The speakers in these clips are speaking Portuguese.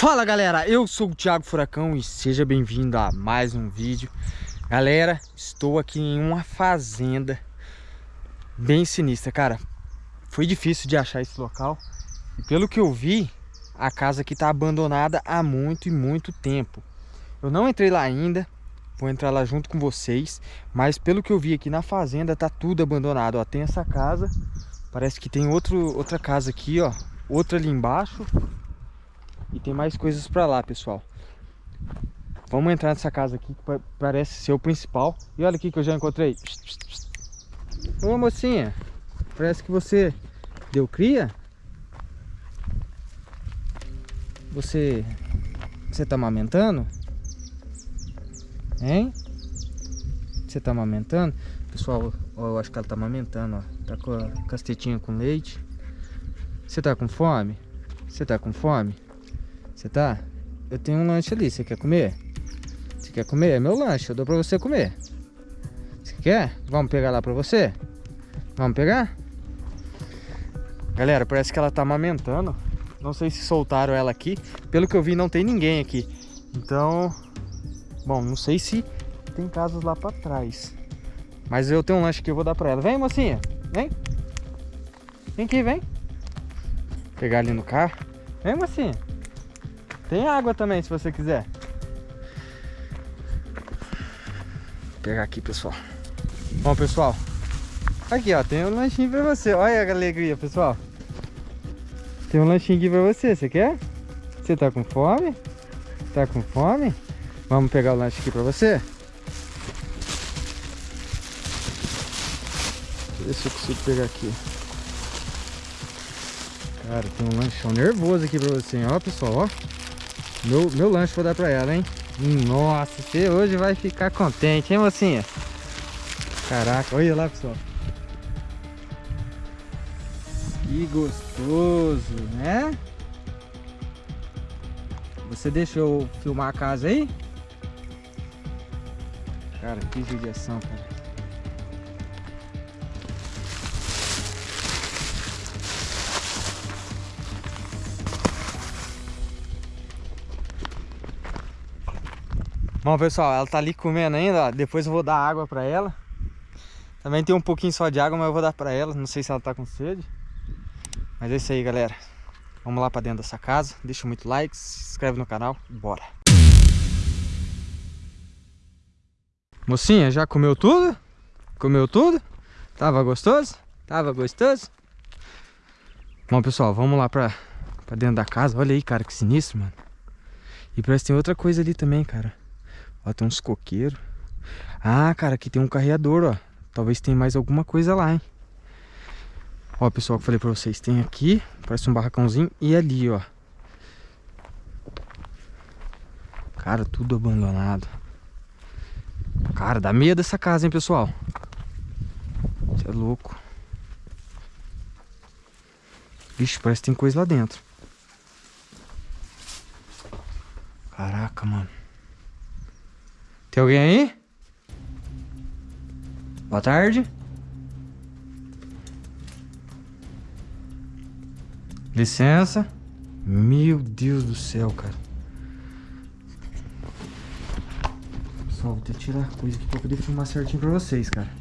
Fala galera, eu sou o Thiago Furacão e seja bem-vindo a mais um vídeo. Galera, estou aqui em uma fazenda bem sinistra, cara. Foi difícil de achar esse local E pelo que eu vi, a casa aqui está abandonada há muito e muito tempo. Eu não entrei lá ainda, vou entrar lá junto com vocês Mas pelo que eu vi aqui na fazenda, tá tudo abandonado Ó, tem essa casa, parece que tem outro, outra casa aqui, ó. Outra ali embaixo e tem mais coisas pra lá, pessoal. Vamos entrar nessa casa aqui, que parece ser o principal. E olha aqui que eu já encontrei. Ô mocinha, parece que você deu cria? Você... Você tá amamentando? Hein? Você tá amamentando? Pessoal, ó, eu acho que ela tá amamentando, ó. Tá com a castetinha com leite. Você tá com fome? Você tá com fome? Você tá? Eu tenho um lanche ali, você quer comer? Você quer comer? É meu lanche, eu dou pra você comer. Você quer? Vamos pegar lá pra você? Vamos pegar? Galera, parece que ela tá amamentando. Não sei se soltaram ela aqui. Pelo que eu vi, não tem ninguém aqui. Então, bom, não sei se tem casas lá pra trás. Mas eu tenho um lanche que eu vou dar pra ela. Vem, mocinha. Vem. Vem aqui, vem. Pegar ali no carro. Vem, mocinha. Tem água também, se você quiser. Vou pegar aqui, pessoal. Bom, pessoal. Aqui, ó. Tem um lanchinho pra você. Olha a alegria, pessoal. Tem um lanchinho aqui pra você. Você quer? Você tá com fome? Tá com fome? Vamos pegar o lanche aqui pra você? Deixa eu ver se eu consigo pegar aqui. Cara, tem um lanchão nervoso aqui pra você, ó, pessoal, ó. Meu, meu lanche vou dar pra ela, hein? Nossa, você hoje vai ficar contente, hein, mocinha? Caraca, olha lá, pessoal. Que gostoso, né? Você deixou filmar a casa aí? Cara, que judiação, cara. Bom, pessoal, ela tá ali comendo ainda, ó. Depois eu vou dar água pra ela. Também tem um pouquinho só de água, mas eu vou dar pra ela. Não sei se ela tá com sede. Mas é isso aí, galera. Vamos lá pra dentro dessa casa. Deixa muito like, se inscreve no canal. Bora. Mocinha, já comeu tudo? Comeu tudo? Tava gostoso? Tava gostoso? Bom, pessoal, vamos lá pra, pra dentro da casa. Olha aí, cara, que sinistro, mano. E parece que tem outra coisa ali também, cara. Ó, tem uns coqueiros. Ah, cara, aqui tem um carreador, ó. Talvez tenha mais alguma coisa lá, hein? Ó, pessoal, que eu falei pra vocês. Tem aqui, parece um barracãozinho. E ali, ó. Cara, tudo abandonado. Cara, dá medo essa casa, hein, pessoal? Você é louco. Vixe, parece que tem coisa lá dentro. Caraca, mano. Tem alguém aí? Boa tarde. Licença. Meu Deus do céu, cara. Pessoal, vou ter que tirar coisa aqui pra poder filmar certinho pra vocês, cara.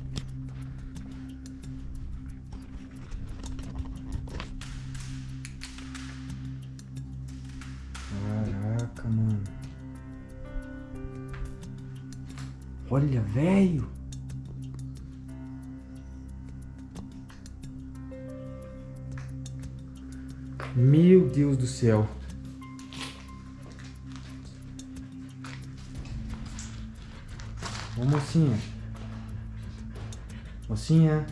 Olha, velho. Meu Deus do céu. Ô mocinha. Mocinha.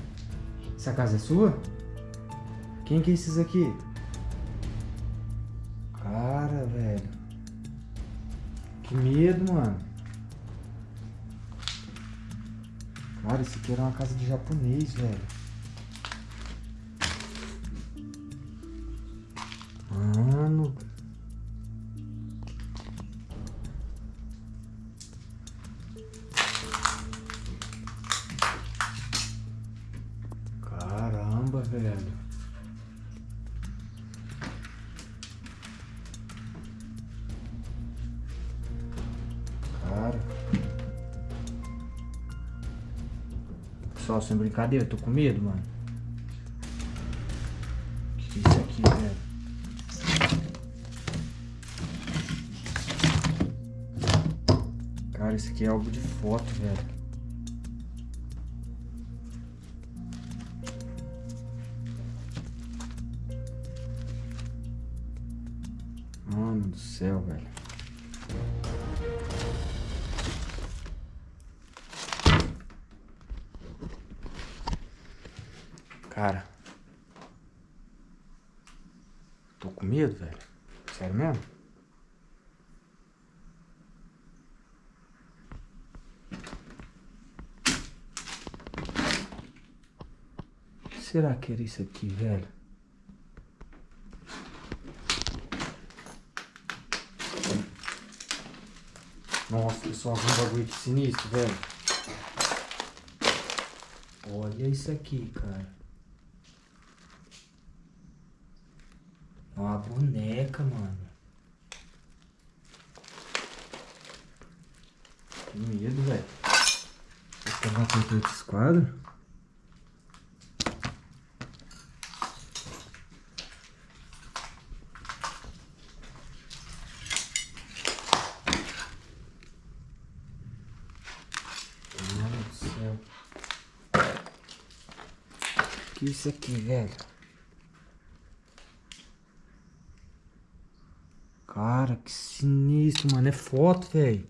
Essa casa é sua? Quem que é esses aqui? Cara, velho. Que medo, mano. Cara, esse aqui era uma casa de japonês, velho. Mano. Pessoal, sem brincadeira, tô com medo, mano. Que que é isso aqui, velho? Cara, isso aqui é algo de foto, velho. Cara. Tô com medo, velho. Sério mesmo? Será que era isso aqui, velho? Nossa, pessoal, um bagulho que sinistro, velho. Olha isso aqui, cara. É uma boneca, mano. Que medo, velho. Vou pegar uma coisa desse quadro. Mano do céu. Que isso aqui, velho? Cara, que sinistro, mano. É foto, velho.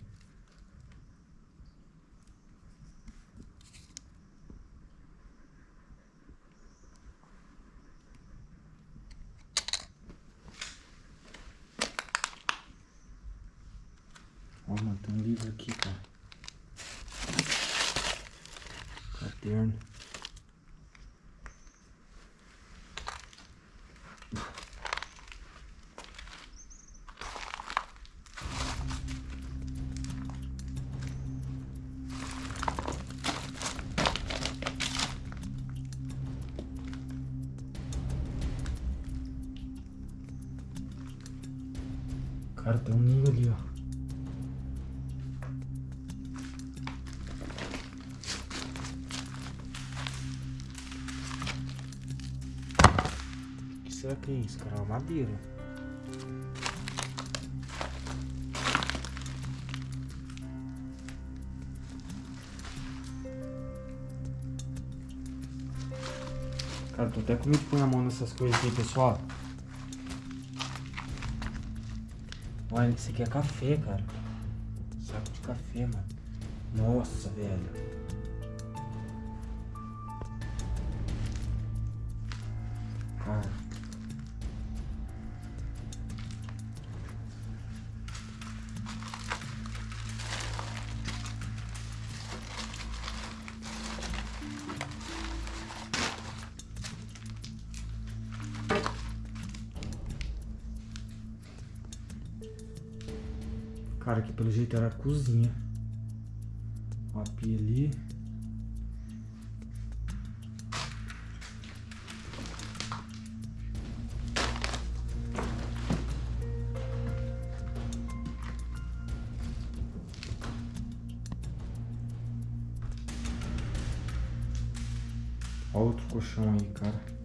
Cara, tem um ninho ali, ó. O que será que é isso, cara? Uma madeira. Cara, tô até com medo de pôr a mão nessas coisas aqui, pessoal. Olha, isso aqui é café, cara. Saco de café, mano. Nossa, velho. Cara. Pelo jeito era a cozinha. Ó, a pia ali. Ó outro colchão aí, cara.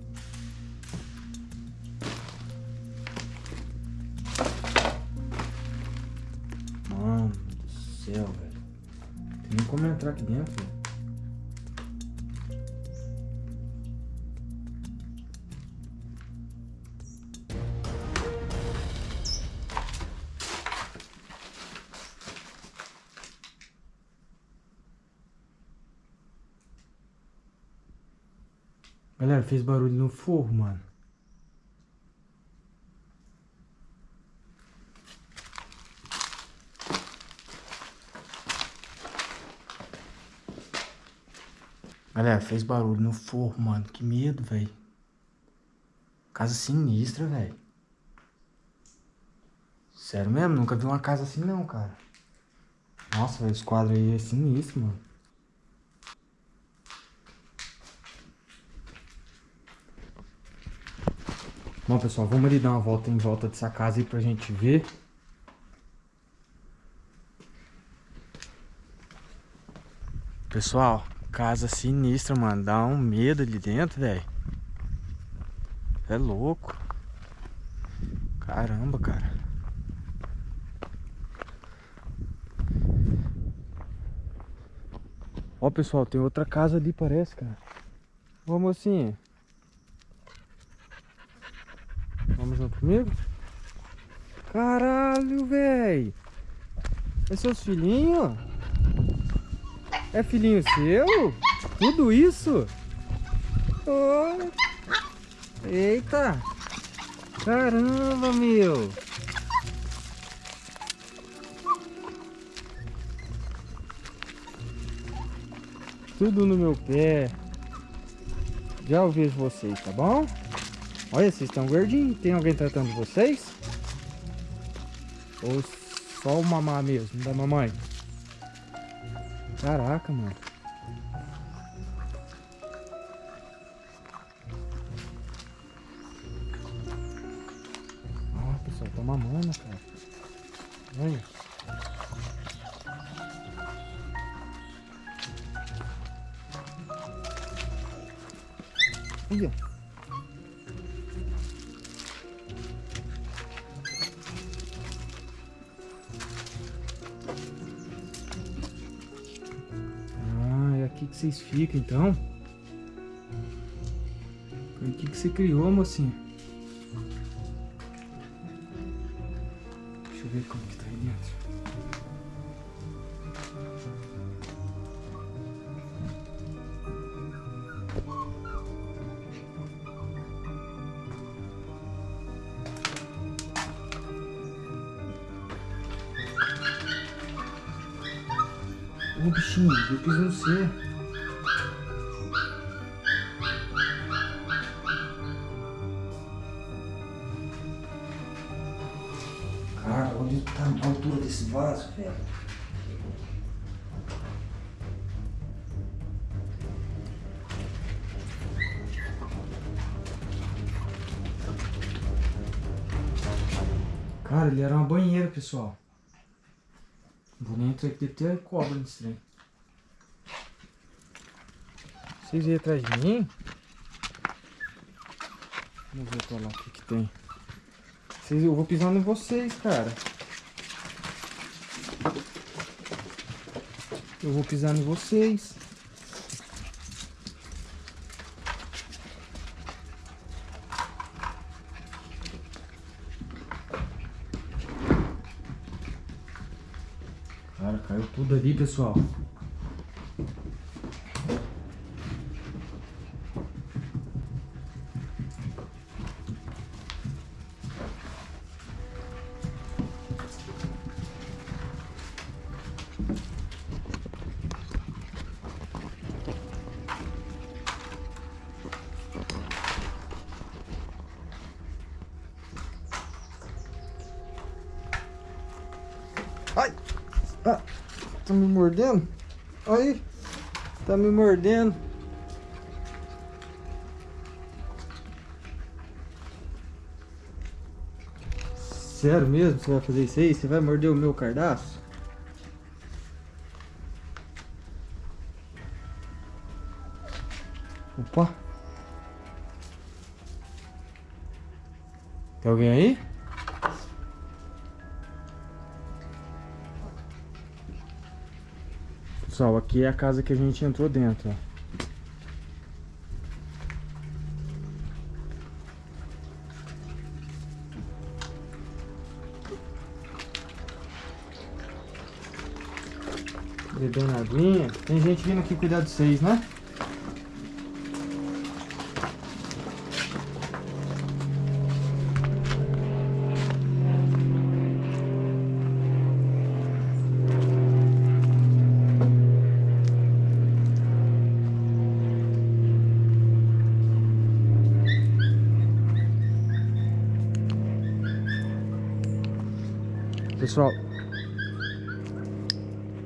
Galera, fez barulho no forro, mano. Galera, fez barulho no forro, mano. Que medo, velho. Casa sinistra, velho. Sério mesmo, nunca vi uma casa assim não, cara. Nossa, velho, esse quadro aí é sinistro, mano. Bom, pessoal, vamos ali dar uma volta em volta dessa casa aí pra gente ver. Pessoal, Casa sinistra, mano. Dá um medo ali dentro, velho. É louco. Caramba, cara. Ó, pessoal, tem outra casa ali, parece, cara. Ô, mocinha. Caralho, velho. É seus filhinhos? É filhinho seu? Tudo isso? Oh. Eita! Caramba, meu! Tudo no meu pé. Já eu vejo vocês, tá bom? Olha, vocês estão gordinhos. Tem alguém tratando vocês? Ou só o mamá mesmo, da mamãe? Caraca, mano. Ah, pessoal, tá mamando, cara. Olha. Olha. Vocês ficam, então. Foi aqui que você criou, mocinha. Deixa eu ver como que tá aí dentro. Ô bichinho, eu piso no. Cara, ele era uma banheira, pessoal. Vou nem entrar aqui, deve ter cobra nesse trem. Vocês iam atrás de mim? Vamos ver pra lá o que, que tem. Vocês, eu vou pisando em vocês, cara. Eu vou pisar em vocês. Cara, caiu tudo ali, pessoal. Mordendo? Aí! Tá me mordendo. Sério mesmo? Você vai fazer isso aí? Você vai morder o meu cardaço? Opa! Tem alguém aí? Pessoal, aqui é a casa que a gente entrou dentro, ó. Bebendo aguinha. Tem gente vindo aqui cuidar de vocês, né? Pessoal,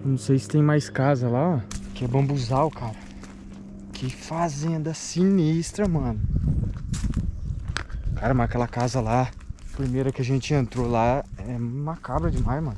não sei se tem mais casa lá, ó. Que é bambuzal, cara. Que fazenda sinistra, mano. Cara, mas aquela casa lá, primeira que a gente entrou lá, é macabra demais, mano.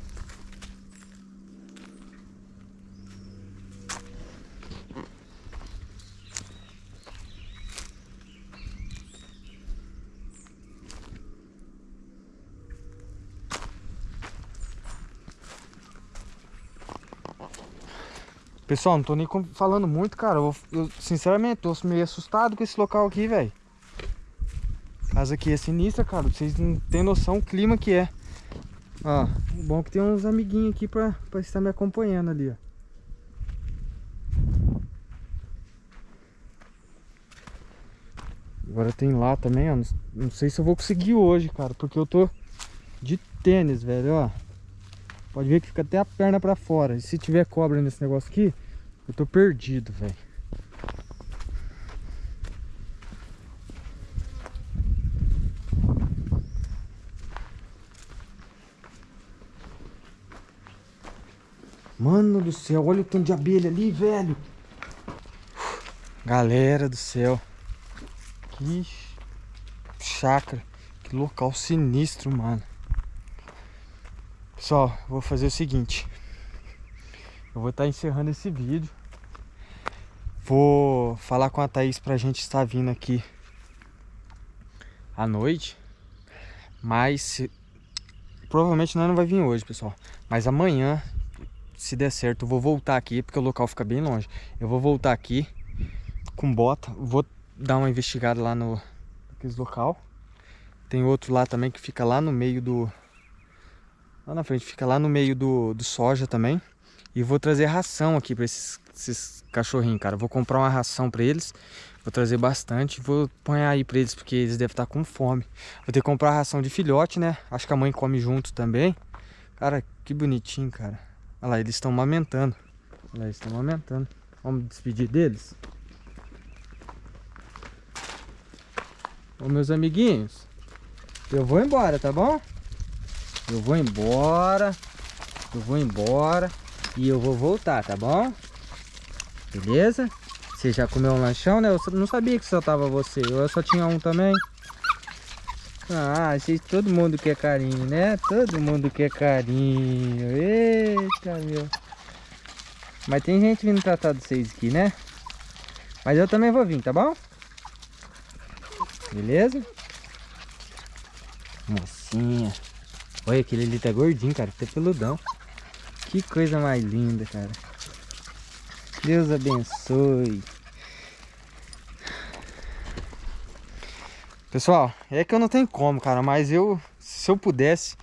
Pessoal, não tô nem falando muito, cara. Eu, eu sinceramente tô meio assustado com esse local aqui, velho. Casa aqui é sinistra, cara. Vocês não tem noção o clima que é. Ó, o bom é que tem uns amiguinhos aqui pra, pra estar me acompanhando ali, ó. Agora tem lá também, ó. Não, sei se eu vou conseguir hoje, cara. Porque eu tô de tênis, velho, ó. Pode ver que fica até a perna pra fora. E se tiver cobra nesse negócio aqui, eu tô perdido, velho. Mano do céu, olha o tanto de abelha ali, velho. Galera do céu. Que chácara. Que local sinistro, mano. Pessoal, vou fazer o seguinte. Eu vou estar tá encerrando esse vídeo. Vou falar com a Thaís pra gente estar vindo aqui à noite. Mas provavelmente nós não vai vir hoje, pessoal. Mas amanhã, se der certo, eu vou voltar aqui, porque o local fica bem longe. Eu vou voltar aqui com bota. Vou dar uma investigada lá no local. Tem outro lá também que fica lá no meio do, Lá na frente, fica lá no meio do, do soja também. E vou trazer ração aqui para esses, esses cachorrinhos, cara. Vou comprar uma ração para eles. Vou trazer bastante. Vou pôr aí para eles, porque eles devem estar com fome. Vou ter que comprar ração de filhote, né? Acho que a mãe come junto também. Cara, que bonitinho, cara. Olha lá, eles estão amamentando. Olha lá, eles estão amamentando. Vamos despedir deles. Ô, meus amiguinhos. Eu vou embora, tá bom? Eu vou embora. Eu vou embora. E eu vou voltar, tá bom? Beleza? Você já comeu um lanchão, né? Eu não sabia que só tava você. Eu só tinha um também. Ah, gente, todo mundo quer carinho, né? Todo mundo quer carinho. Eita, meu. Mas tem gente vindo tratar de vocês aqui, né? Mas eu também vou vir, tá bom? Beleza? Mocinha. Olha, aquele ali tá gordinho, cara. Tá peludão. Que coisa mais linda, cara. Deus abençoe. Pessoal, é que eu não tenho como, cara. Mas eu, se eu pudesse,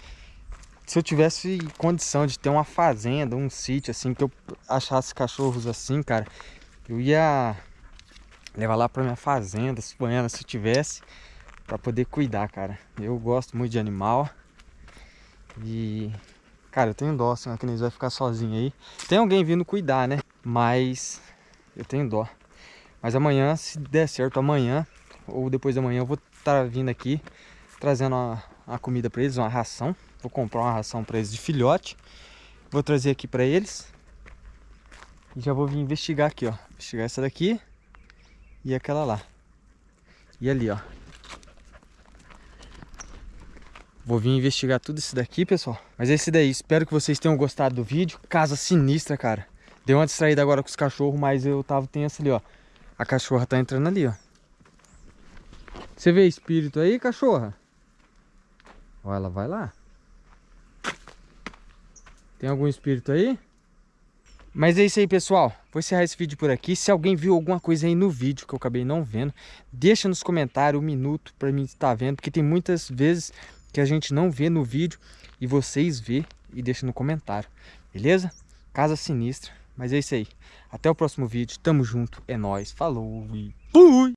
se eu tivesse condição de ter uma fazenda, um sítio assim, que eu achasse cachorros assim, cara, eu ia levar lá pra minha fazenda, se se eu tivesse, pra poder cuidar, cara. Eu gosto muito de animal. E, cara, eu tenho dó, senão que eles vai ficar sozinho aí. Tem alguém vindo cuidar, né? Mas eu tenho dó. Mas amanhã, se der certo, amanhã ou depois da manhã eu vou estar tá vindo aqui trazendo uma, uma comida para eles, uma ração. Vou comprar uma ração para eles de filhote. Vou trazer aqui para eles. E já vou vir investigar aqui, ó. Investigar essa daqui e aquela lá. E ali, ó. Vou vir investigar tudo isso daqui, pessoal. Mas é esse daí. Espero que vocês tenham gostado do vídeo. Casa sinistra, cara. Deu uma distraída agora com os cachorros, mas eu tava tenso ali, ó. A cachorra tá entrando ali, ó. Você vê espírito aí, cachorra? Ó, ela vai lá. Tem algum espírito aí? Mas é isso aí, pessoal. Vou encerrar esse vídeo por aqui. Se alguém viu alguma coisa aí no vídeo que eu acabei não vendo, deixa nos comentários um minuto para mim estar vendo, porque tem muitas vezes que a gente não vê no vídeo e vocês vê e deixa no comentário, beleza? Casa sinistra, mas é isso aí. Até o próximo vídeo, tamo junto, é nóis, falou e fui!